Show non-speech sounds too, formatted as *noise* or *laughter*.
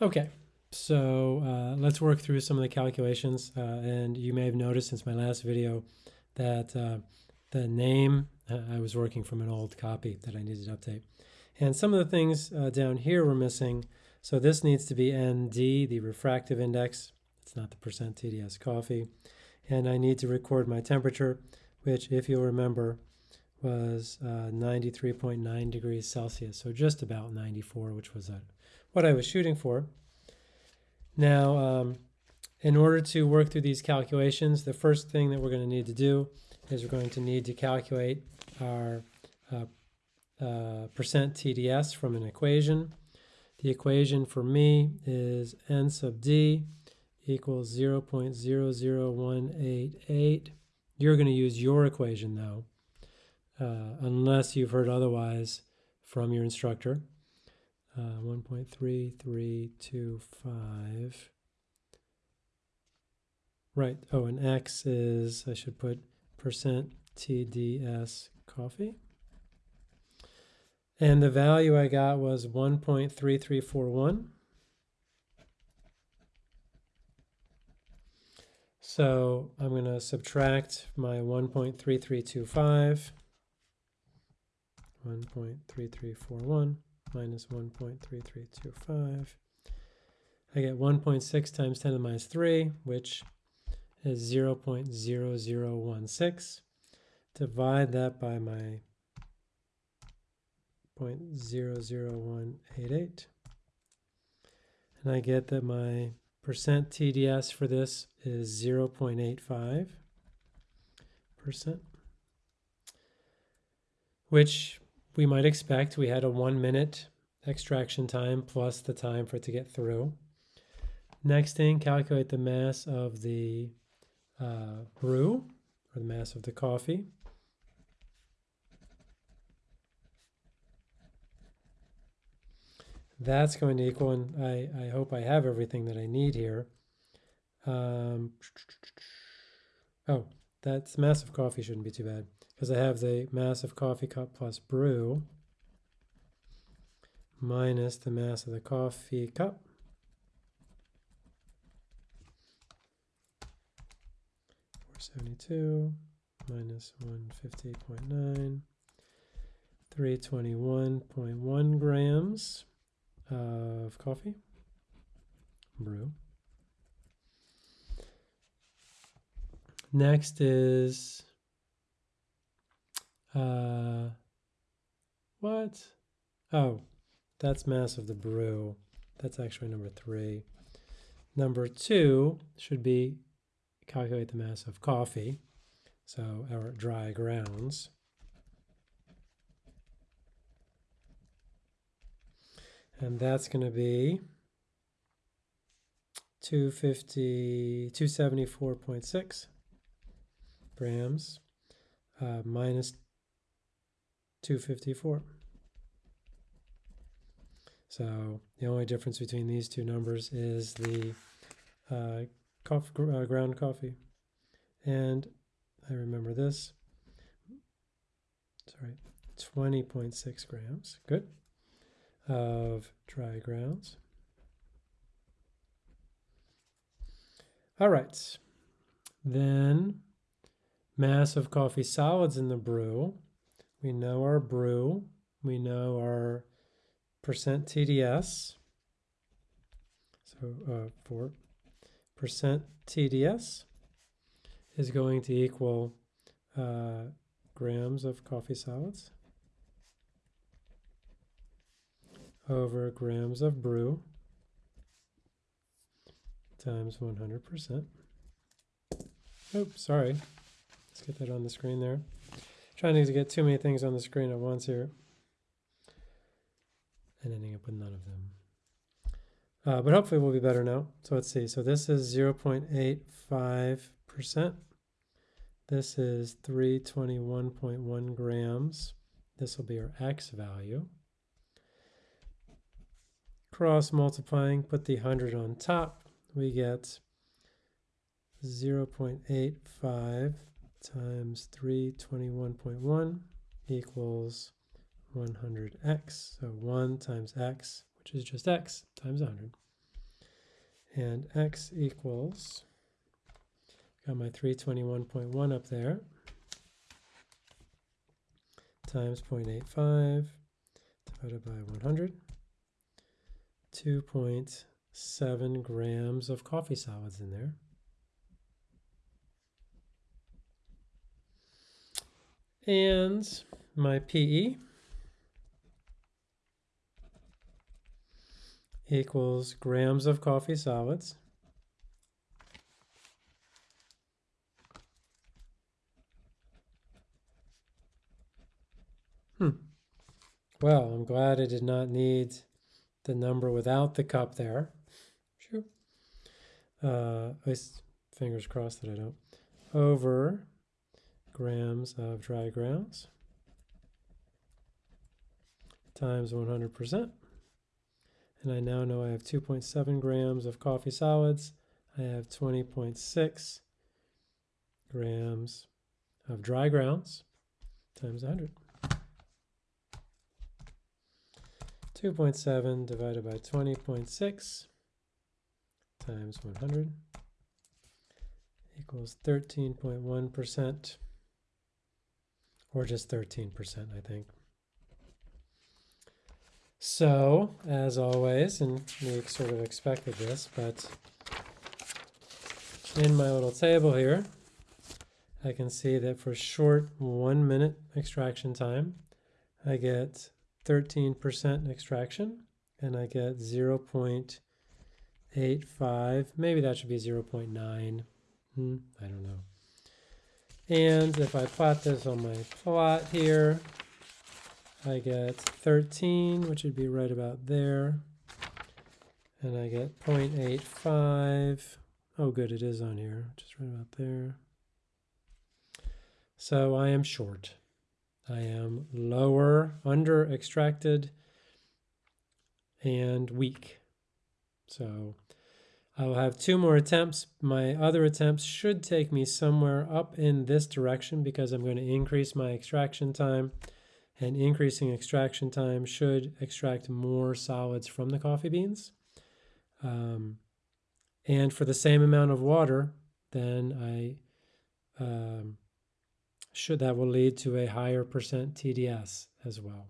Okay, so uh, let's work through some of the calculations. Uh, and you may have noticed since my last video that uh, the name, uh, I was working from an old copy that I needed to update. And some of the things uh, down here were missing. So this needs to be ND, the refractive index. It's not the percent TDS coffee. And I need to record my temperature, which if you'll remember was 93.9 uh, degrees Celsius. So just about 94, which was what I was shooting for. Now, um, in order to work through these calculations, the first thing that we're going to need to do is we're going to need to calculate our uh, uh, percent TDS from an equation. The equation for me is n sub d equals 0.00188. You're going to use your equation though, uh, unless you've heard otherwise from your instructor. Uh, 1.3325 Right. Oh, and X is, I should put percent TDS coffee. And the value I got was 1.3341. So I'm going to subtract my 1.3325, 1.3341 minus 1.3325. I get 1.6 times 10 to the minus 3, which is 0.0016. Divide that by my 0.00188. And I get that my percent TDS for this is 0.85 percent, which we might expect. We had a one minute extraction time plus the time for it to get through. Next thing, calculate the mass of the uh, brew, or the mass of the coffee. That's going to equal, and I, I hope I have everything that I need here. Um, *tsk* oh, that's mass of coffee shouldn't be too bad because I have the mass of coffee cup plus brew minus the mass of the coffee cup 472 minus 150.9, 321.1 grams of coffee, brew. Next is, uh, what? Oh, that's mass of the brew. That's actually number three. Number two should be calculate the mass of coffee, so our dry grounds. And that's going to be 250, 274.6 grams uh, minus 254. So the only difference between these two numbers is the uh, coffee, uh, ground coffee. And I remember this. Sorry, 20.6 grams. Good. Of dry grounds. All right. Then mass of coffee solids in the brew. We know our brew. We know our percent TDS. So uh, for percent TDS is going to equal uh, grams of coffee solids over grams of brew times 100%. Oops, sorry. Let's get that on the screen there. Trying to get too many things on the screen at once here. And ending up with none of them. Uh, but hopefully we'll be better now. So let's see. So this is 0.85%. This is 321.1 grams. This will be our x value. Cross multiplying, put the 100 on top. We get 0.85 times 321.1 equals 100x. So 1 times x, which is just x, times 100. and x equals, got my 321.1 up there, times 0.85 divided by 100, 2.7 grams of coffee solids in there. And my PE equals grams of coffee solids Hmm. Well, I'm glad I did not need the number without the cup there. Sure. Uh, at least fingers crossed that I don't. Over grams of dry grounds times 100%. And I now know I have 2.7 grams of coffee solids. I have 20.6 grams of dry grounds times 100. 2.7 divided by 20.6 times 100 equals 13.1%, or just 13%, I think. So, as always, and we sort of expected this, but in my little table here, I can see that for short one minute extraction time, I get 13% extraction and I get 0.85. Maybe that should be 0.9. Hmm, I don't know. And if I plot this on my plot here, I get 13, which would be right about there. And I get 0.85. Oh, good, it is on here, just right about there. So I am short. I am lower, under extracted, and weak. So I will have two more attempts. My other attempts should take me somewhere up in this direction because I'm going to increase my extraction time. And increasing extraction time should extract more solids from the coffee beans. Um, and for the same amount of water, then I um, should that will lead to a higher percent TDS as well.